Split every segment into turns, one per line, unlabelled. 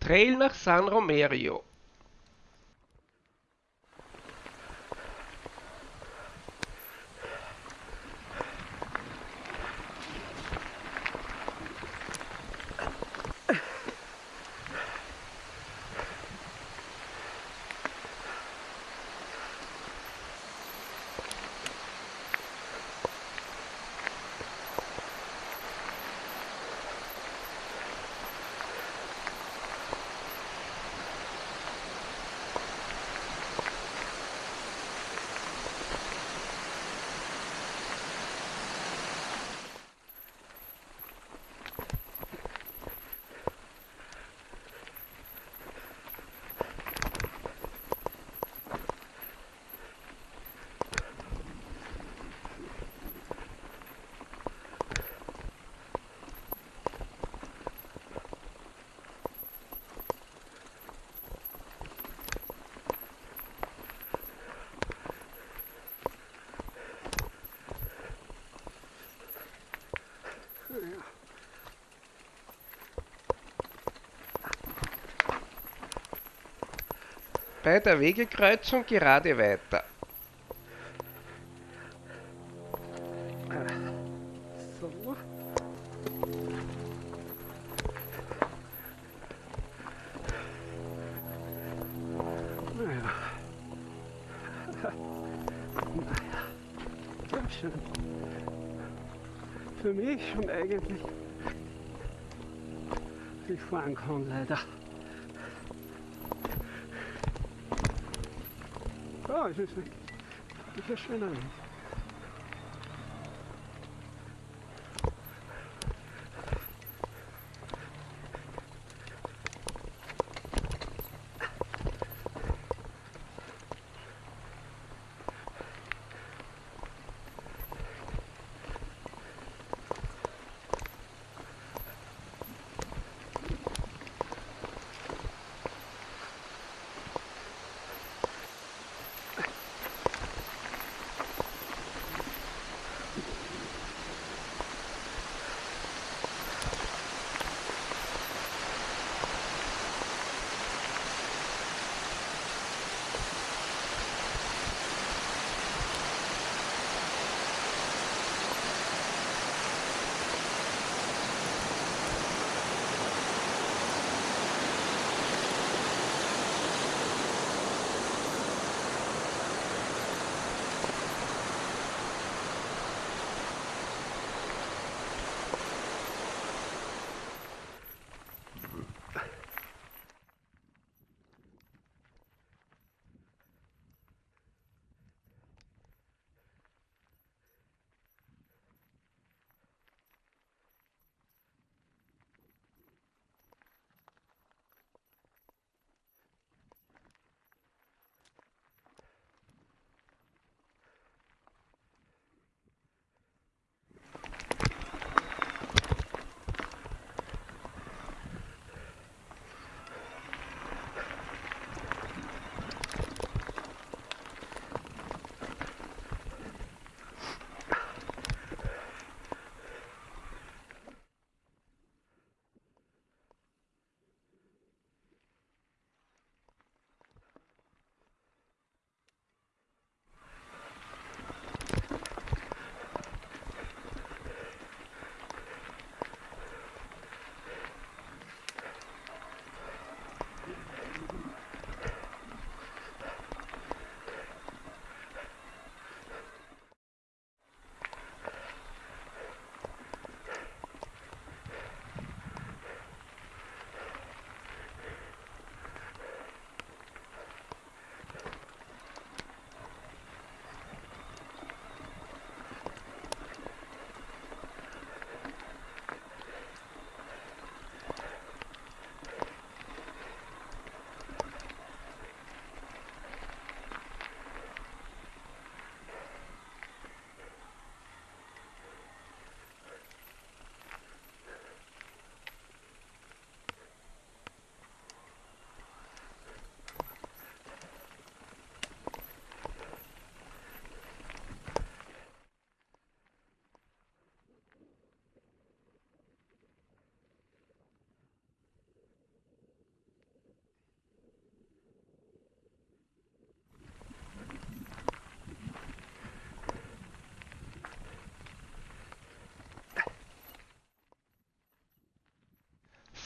Trail nach San Romero. Bei der Wegekreuzung gerade weiter.
Für mich schon eigentlich, ich fahren kann, leider. Oh, es ist, ist ja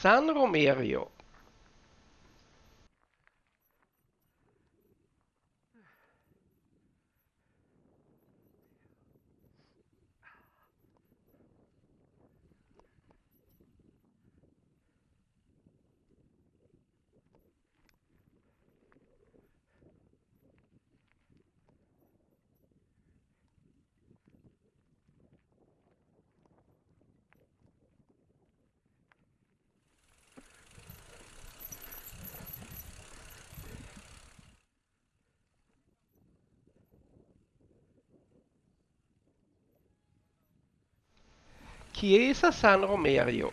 San Romerio. Chiesa San Romerio.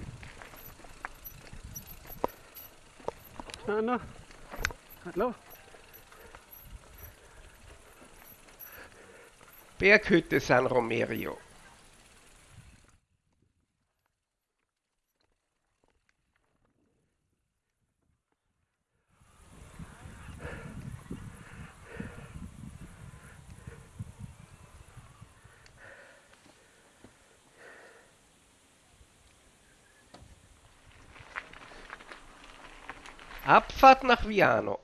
Anna? Hallo?
Berghütte San Romerio. Abfahrt nach Viano.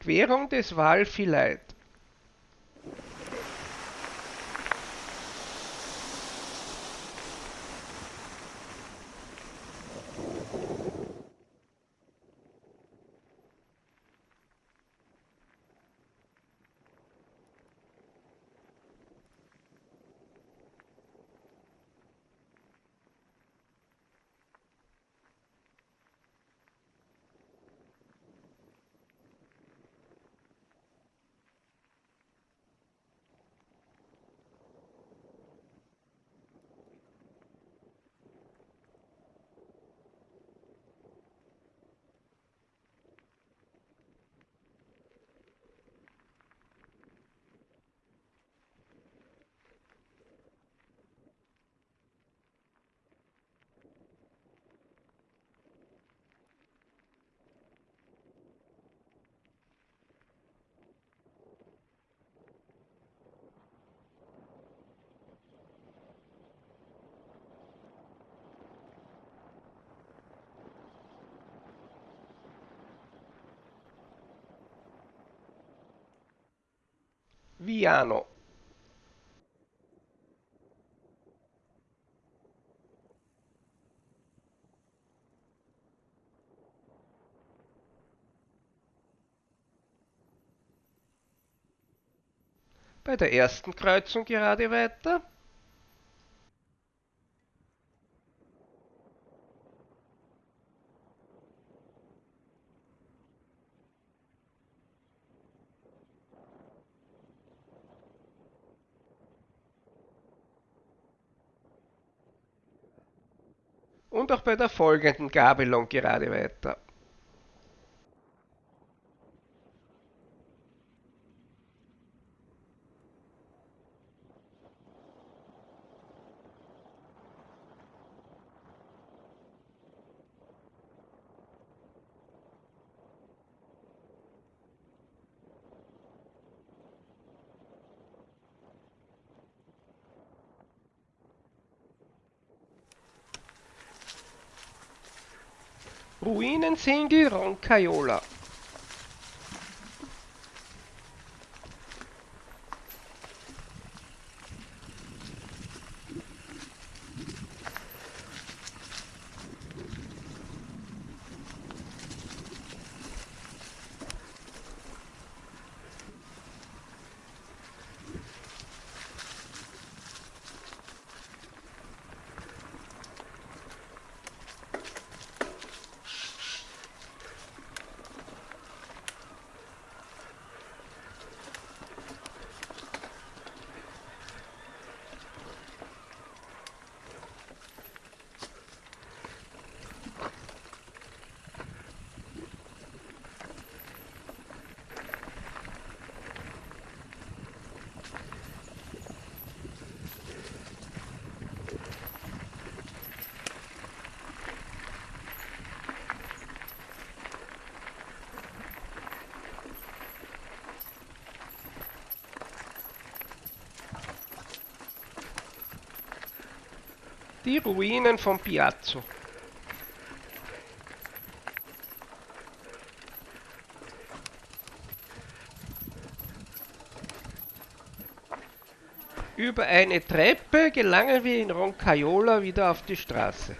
Querung des Val Viano. Bei der ersten Kreuzung gerade weiter. Und auch bei der folgenden Gabelung gerade weiter. Ruinensingel Roncaiola. Die Ruinen von Piazzo. Über eine Treppe gelangen wir in Roncaiola wieder auf die Straße.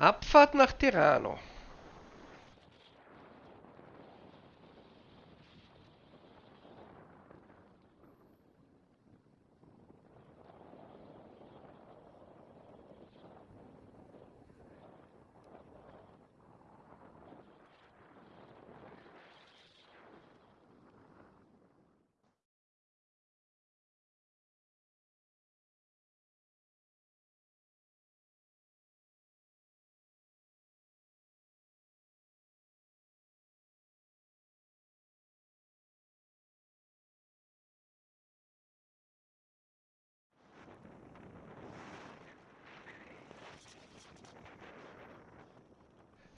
Abfahrt nach Tirano.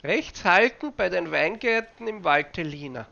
Rechts halten bei den Weingärten im Valtellina.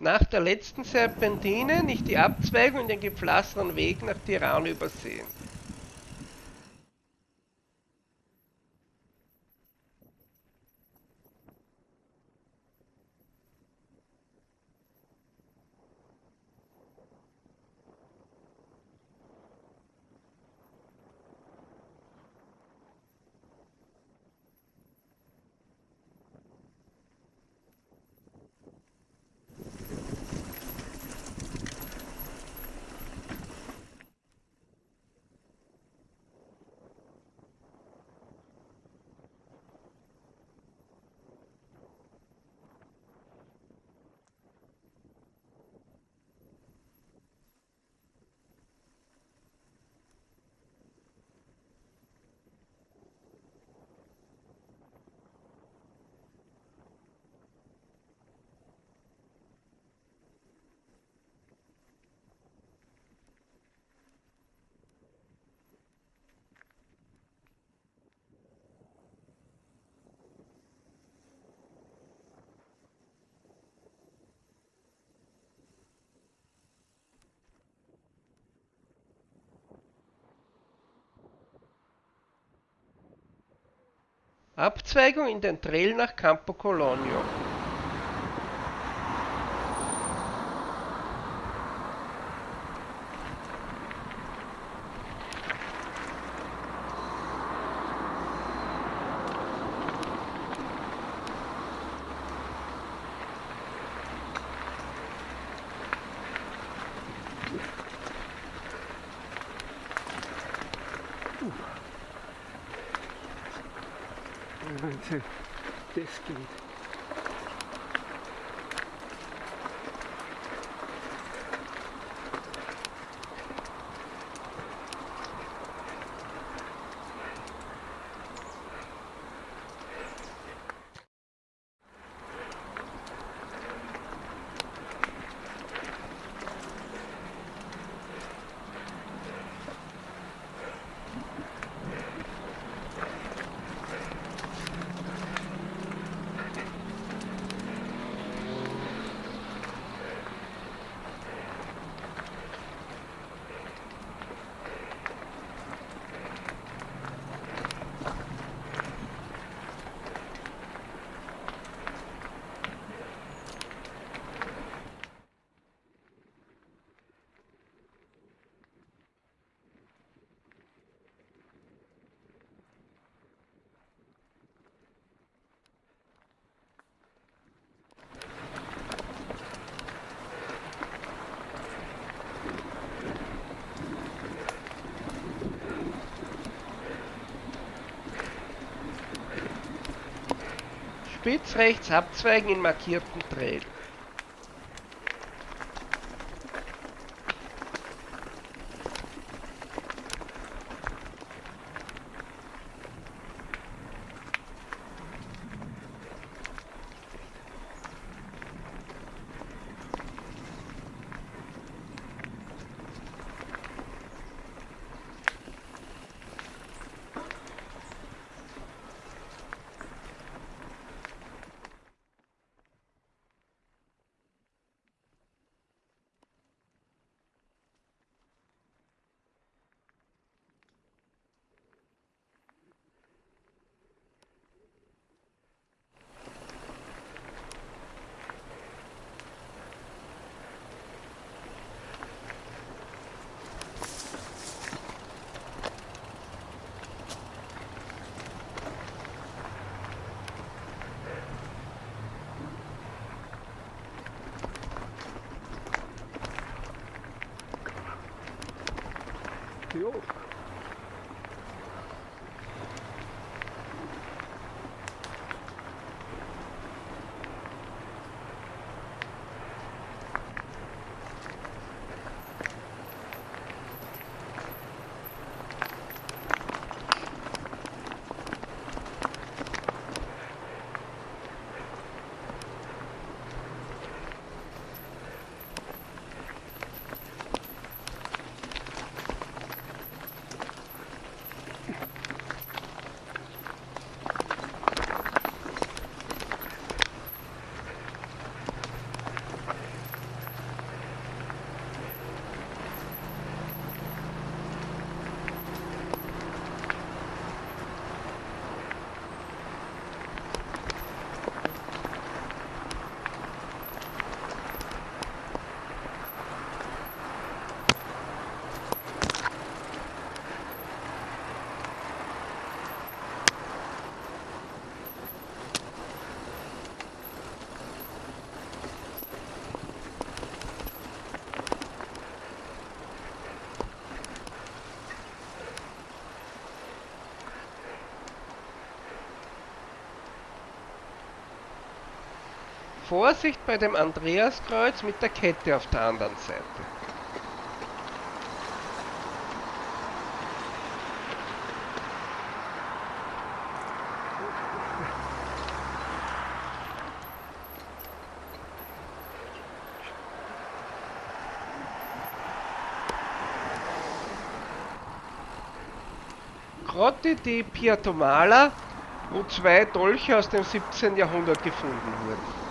Nach der letzten Serpentine nicht die Abzweigung in den gepflasterten Weg nach Tirana übersehen. Abzweigung in den Trail nach Campo Colonio. Spitz rechts abzweigen in markierten Trail.
şey olur.
Vorsicht bei dem Andreaskreuz mit der Kette auf der anderen Seite. Grotte di Piatomala, wo zwei Dolche aus dem 17. Jahrhundert gefunden wurden.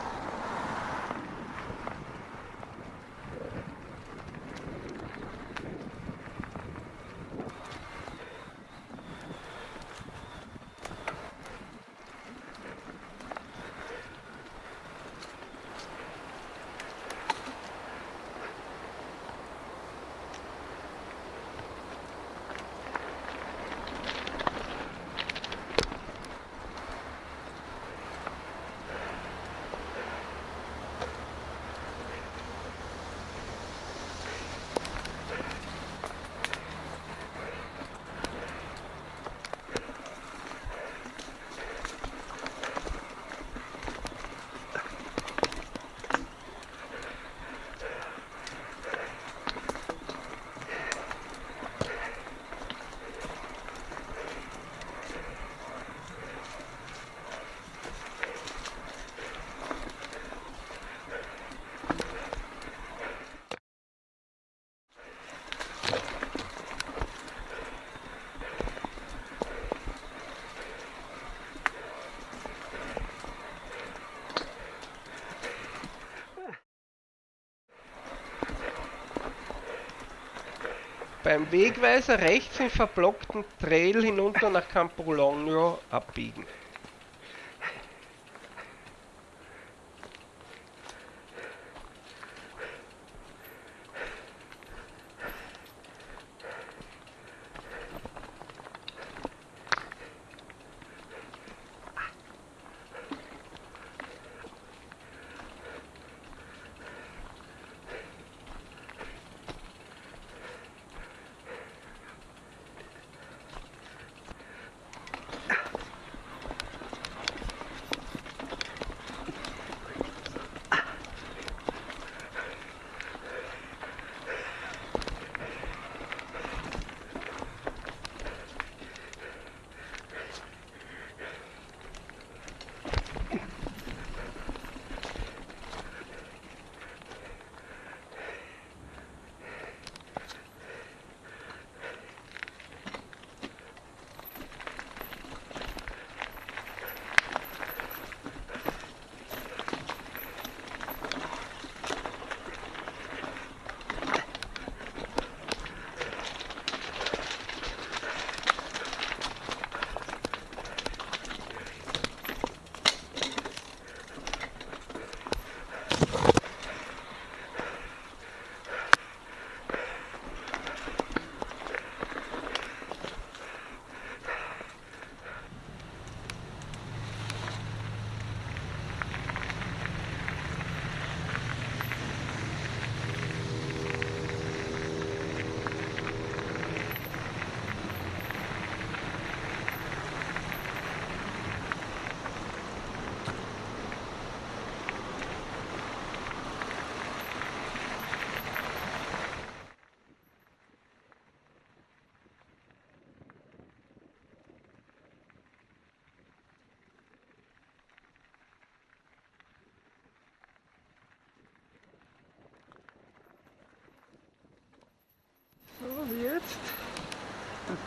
Beim Wegweiser rechts im verblockten Trail hinunter nach Campologno abbiegen.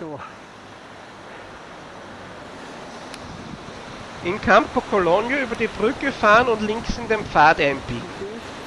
Da.
In Campo Cologno über die Brücke fahren und links in den Pfad einbiegen.
Das ist gut.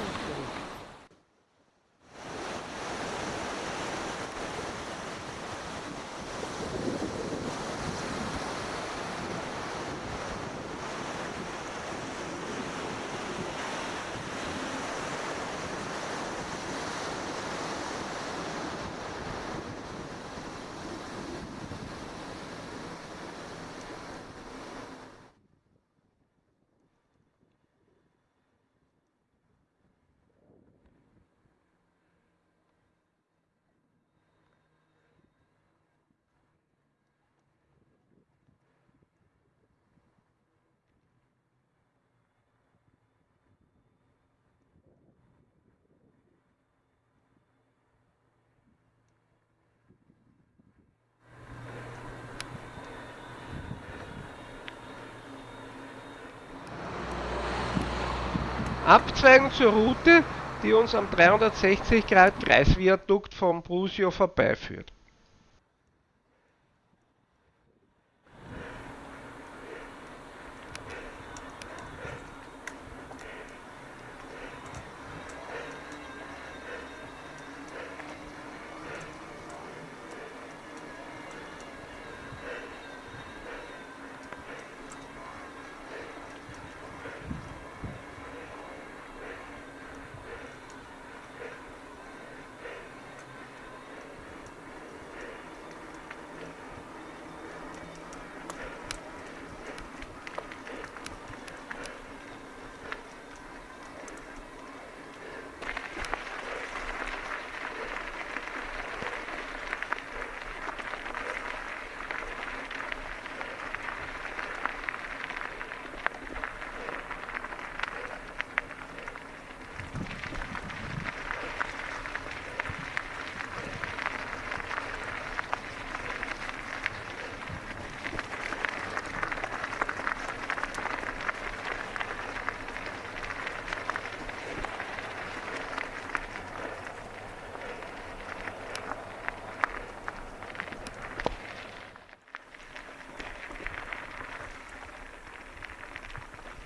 Abzweigen zur Route, die uns am 360 Grad Kreisviadukt vom Brusio vorbeiführt.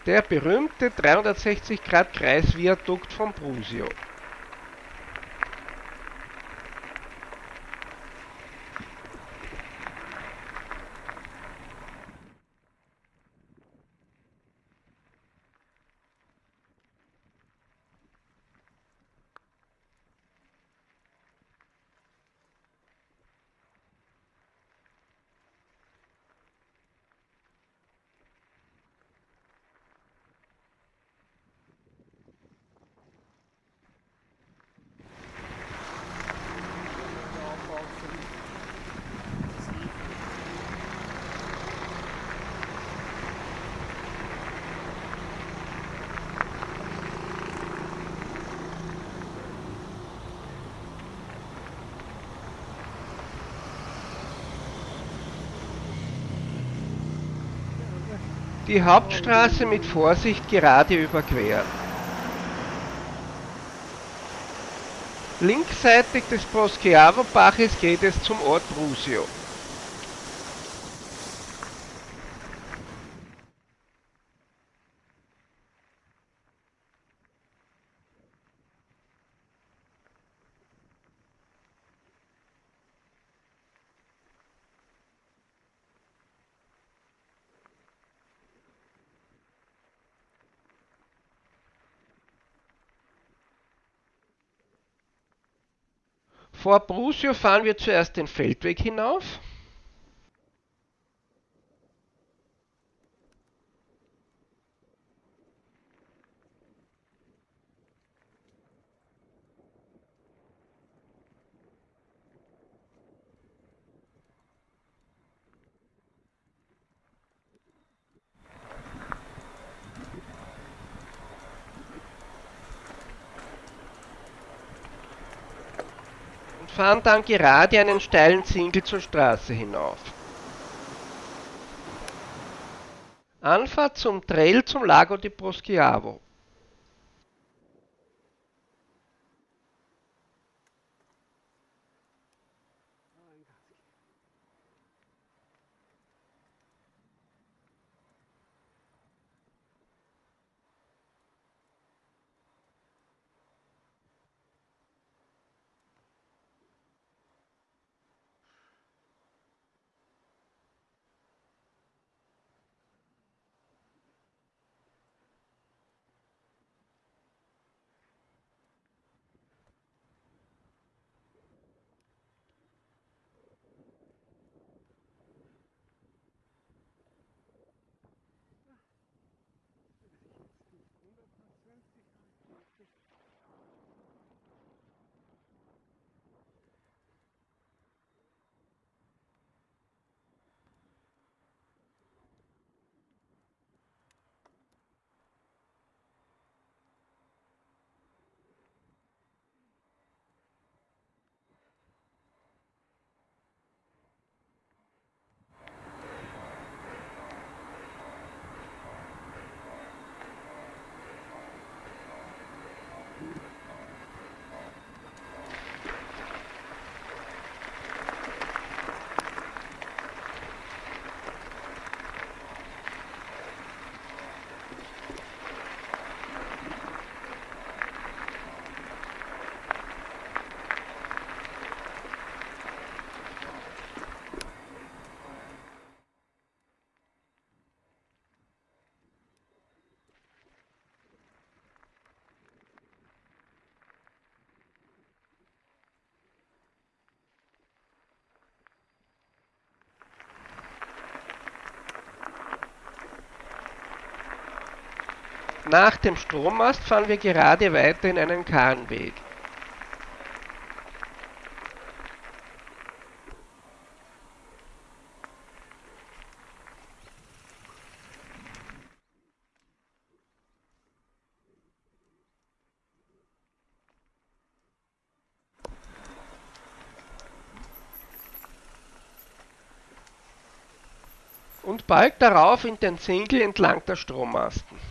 Der berühmte 360 Grad Kreisviadukt von Brusio. Die Hauptstraße mit Vorsicht gerade überqueren. Linksseitig des Poschiavo-Baches geht es zum Ort Brusio. Vor Brusio fahren wir zuerst den Feldweg hinauf. Fahren dann gerade einen steilen Zinkel zur Straße hinauf. Anfahrt zum Trail zum Lago di Poschiavo. Nach dem Strommast fahren wir gerade weiter in einen Kahnweg. und bald darauf in den Zinkel entlang der Strommasten.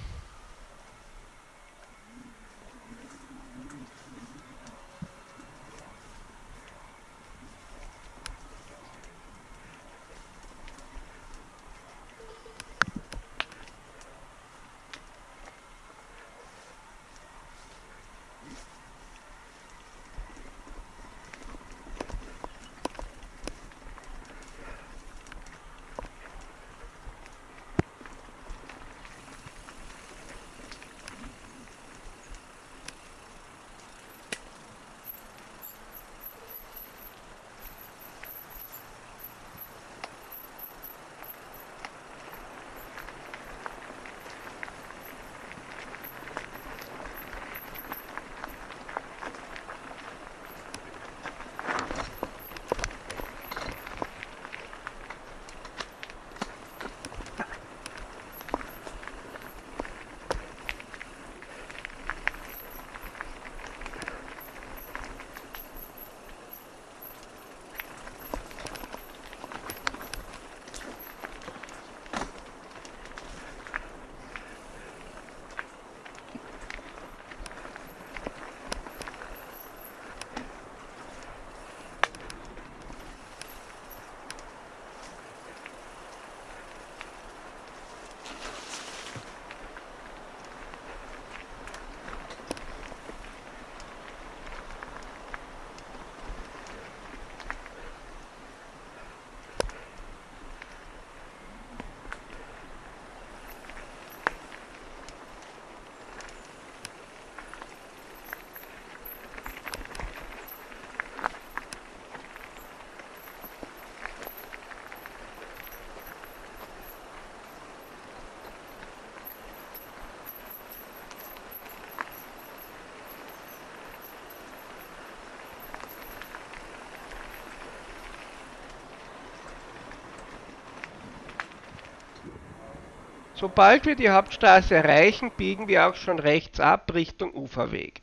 Sobald wir die Hauptstraße erreichen, biegen wir auch schon rechts ab Richtung Uferweg.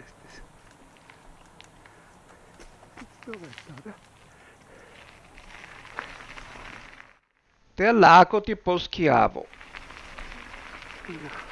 Ist es. So weit, oder?
Der Lago di Poschiavo.
Ja.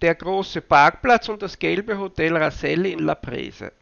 Der große Parkplatz und das gelbe Hotel Raselli in La Prese.